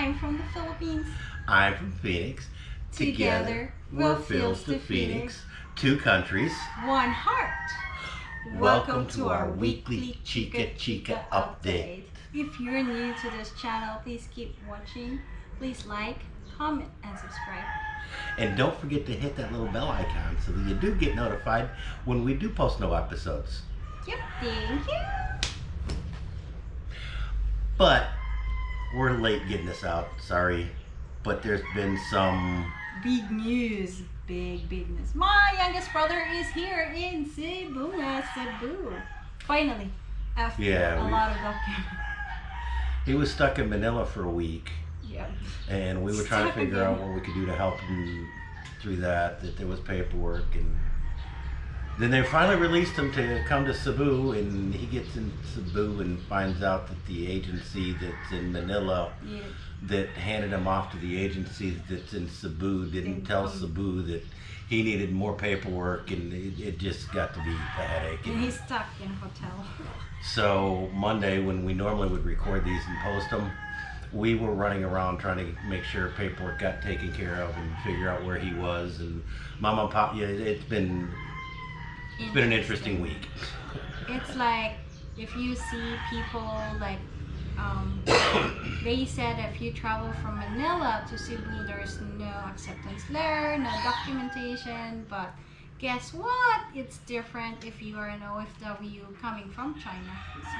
I'm from the Philippines. I'm from Phoenix. Together, we're Phils to Phoenix. Two countries. One heart. Welcome to our weekly Chica Chica update. If you're new to this channel, please keep watching. Please like, comment, and subscribe. And don't forget to hit that little bell icon so that you do get notified when we do post new episodes. Yep, thank you. But we're late getting this out, sorry. But there's been some Big news. Big, big news. My youngest brother is here in Cebu, uh, Cebu. Finally, after Yeah, a we- lot of documents. he was stuck in Manila for a week Yep. and we were trying to Stuck figure out what we could do to help him through that, that there was paperwork and then they finally released him to come to Cebu and he gets in Cebu and finds out that the agency that's in Manila Yeah. that handed him off to the agency that's in Cebu didn't tell. Cebu that he needed more paperwork and it, it just got to be a headache. And he's stuck in a hotel. So Monday, when we normally would record these and post them, we were running around trying to make sure paperwork got taken care of and figure out where he was. And mom and pop, yeah, it's been it's been an interesting week. It's like if you see people like um, they said if you travel from Manila to Cebu, there's no acceptance there, no documentation. But guess what? It's different if you are an OFW coming from China. So,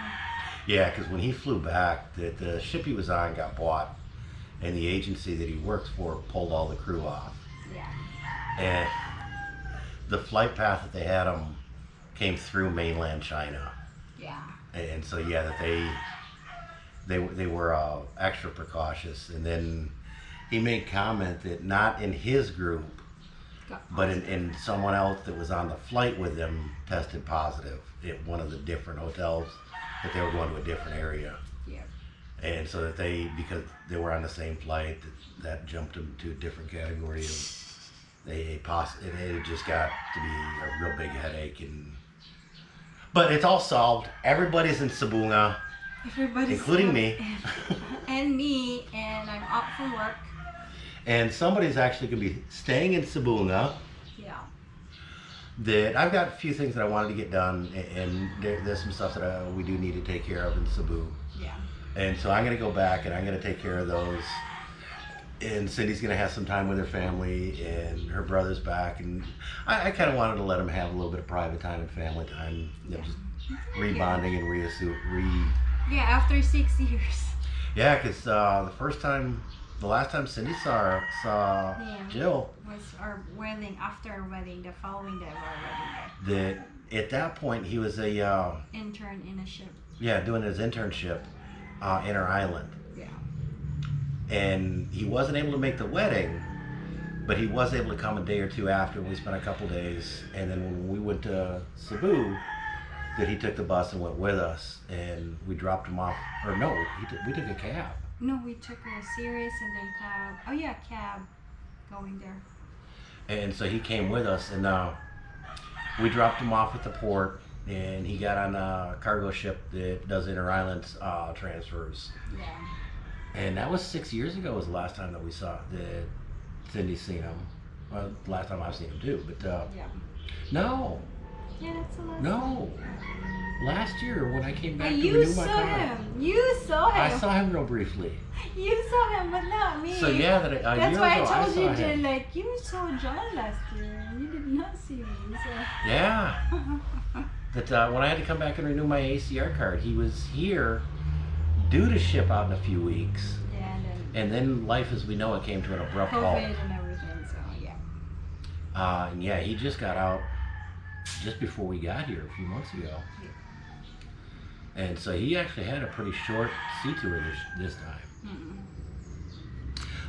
Yeah, because when he flew back, the, the ship he was on got bought, and the agency that he works for pulled all the crew off. yeah. And the flight path that they had them came through mainland China. Yeah. and so yeah that they they they were uh, extra precautious and then he made comment that not in his group but in, in someone else that was on the flight with them tested positive at one of the different hotels that they were going to a different area Yeah. and so that they because they were on the same flight that, that jumped them to a different category of they poss- and it just got to be a real big headache and but it's all solved everybody's in Sibonga Everybody's Including me. And, me, and I'm up from work. and somebody's actually going to be staying in Sibonga Yeah. that I've got a few things that I wanted to get done and there, there's some stuff that uh, we do need to take care of in Cebu Yeah. and so I'm going to go back and I'm going to take care of those and Cindy's going to have some time with her family and her brother's back and I, I kind of wanted to let them have a little bit of private time and family time you know, just rebonding and reassu- re Yeah, after six years. yeah because uh, the first time the last time Cindy saw saw Yeah. Jill was our wedding after our wedding the following day of our wedding that at that point he was a uh, intern in a ship yeah doing his internship uh, in our island and he wasn't able to make the wedding but he was able to come a day or two after and we spent a couple days. And then when we went to Cebu that he took the bus and went with us and we dropped him off. Or no we took a cab. No we took a series and then cab. Oh yeah cab going there. And so he came with us and uh, we dropped him off at the port and he got on a cargo ship that does inter-island uh, transfers. Yeah And that was six years ago was the last time that we saw that Cindy seen him. Well, the last time I've seen him too, but uh, yeah no, yeah that's the last no. Last year when I came But back to you renew my saw him. You saw him. I saw him real briefly. You saw him, but not me. So yeah, that a That's why ago I told saw you. Jen, like you saw John last year and you did not see me. So. Yeah, that uh, when I had to come back and renew my ACR card, he was here, due to ship out in a few weeks, yeah, and then and then life as we know it came to an abrupt COVID halt. and everything. So yeah. Uh, and yeah, he just got out just before we got here a few months ago. And so he actually had a pretty short sea tour this, this time. Mm-mm.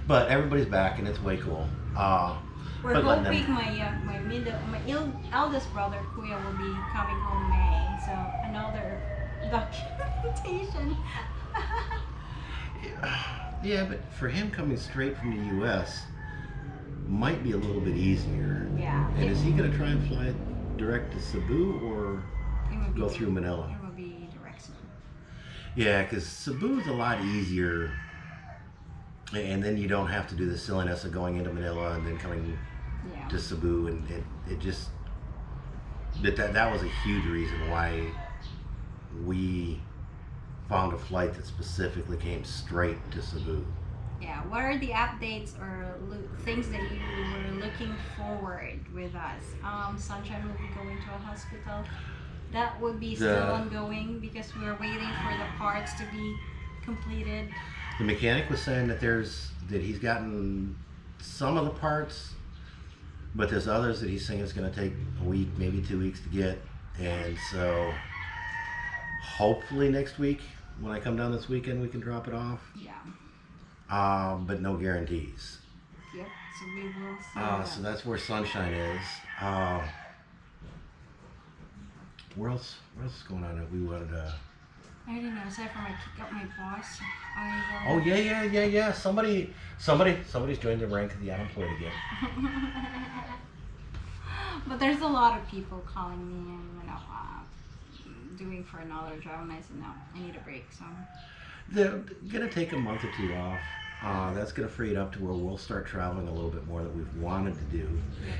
But everybody's back and it's way cool. Uh, We're But hoping my uh, my middle my il- eldest brother Kuya will be coming home May. So another documentation. yeah, but for him coming straight from the U.S. might be a little bit easier. yeah. And is he going to try and fly direct to Cebu or go through Manila? It will be direct. Yeah, because Cebu is a lot easier and then you don't have to do the silliness of going into Manila and then coming Yeah. to Cebu, and it, it just that, that that was a huge reason why we found a flight that specifically came straight to Cebu. Yeah. What are the updates or things that you were looking forward with us? Um, Sunshine will be going to a hospital. That would be still The- ongoing because we're waiting for the parts to be completed. The mechanic was saying that there's that he's gotten some of the parts, but there's others that he's saying it's going to take a week, maybe two weeks to get, and so hopefully next week when I come down this weekend we can drop it off. Yeah. Um, but no guarantees. Yep. So we will see. Uh, so that's where Sunshine is. Uh, where else? What else is going on that we wanted to? I don't know. Aside from I kick up my boss, I will. Oh yeah, yeah, yeah, yeah. Somebody, somebody, somebody's joined the rank of the unemployed again. but there's a lot of people calling me and you know uh, doing for another job, and I said no, I need a break. So They're gonna take a month or two off. Uh, that's gonna free it up to where we'll start traveling a little bit more that we've wanted to do.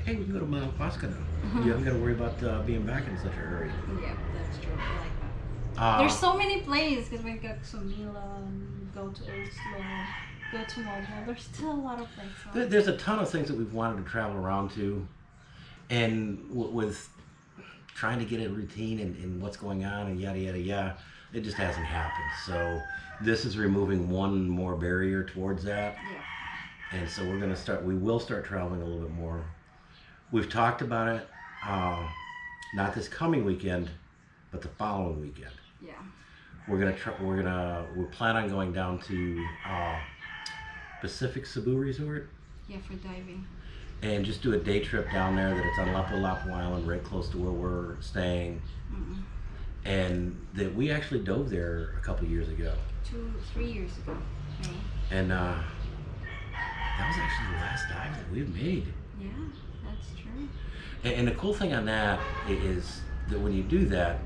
Hey, we can go to Mount Pasca now. You haven't got to worry about uh, being back in such a hurry. yeah, that's true. I like that. Uh, There's so many places because we go to Milan, go to Oslob, go to Malmo. There's still a lot of places. There- There's a ton of things that we've wanted to travel around to, and w- with trying to get a routine and, and what's going on and yada yada yada, it just hasn't happened. So this is removing one more barrier towards that, Yeah. and so we're gonna start. We will start traveling a little bit more. We've talked about it, uh, not this coming weekend, but the following weekend. Yeah. We're gonna try, we're gonna we plan on going down to uh, Pacific Cebu Resort Yeah, for diving. And just do a day trip down there that it's on Lapu Lapu Island, right close to where we're staying. Mm-mm. And that we actually dove there a couple years ago. Two, three years ago. And uh, that was actually the last dive that we've made. Yeah, that's true. And, and the cool thing on that is that when you do that,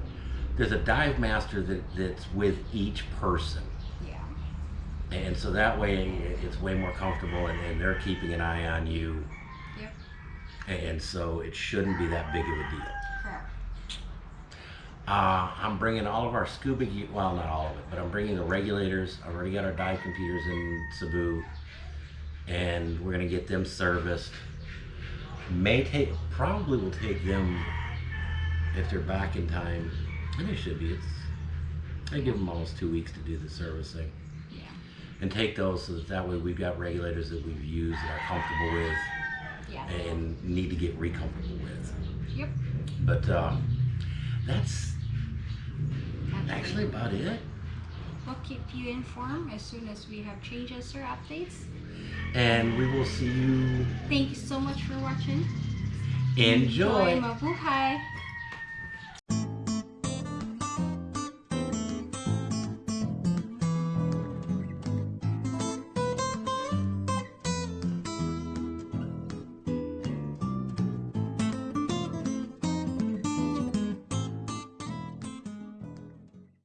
there's a dive master that, that's with each person. Yeah. And so that way it's way more comfortable and, and they're keeping an eye on you. And so it shouldn't be that big of a deal. Correct. Uh, I'm bringing all of our scuba gear, well, not all of it, but I'm bringing the regulators. I've already got our dive computers in Cebu, and we're gonna get them serviced. May take, probably will take them if they're back in time, and they should be. It's, I give them almost two weeks to do the servicing, Yeah. and take those so that that way we've got regulators that we've used that are comfortable with Yeah. and need to get re-comfortable with. Yep. But uh, that's actually about it. We'll keep you informed as soon as we have changes or updates. And we will see you. Thank you so much for watching. Enjoy. Mabuhay!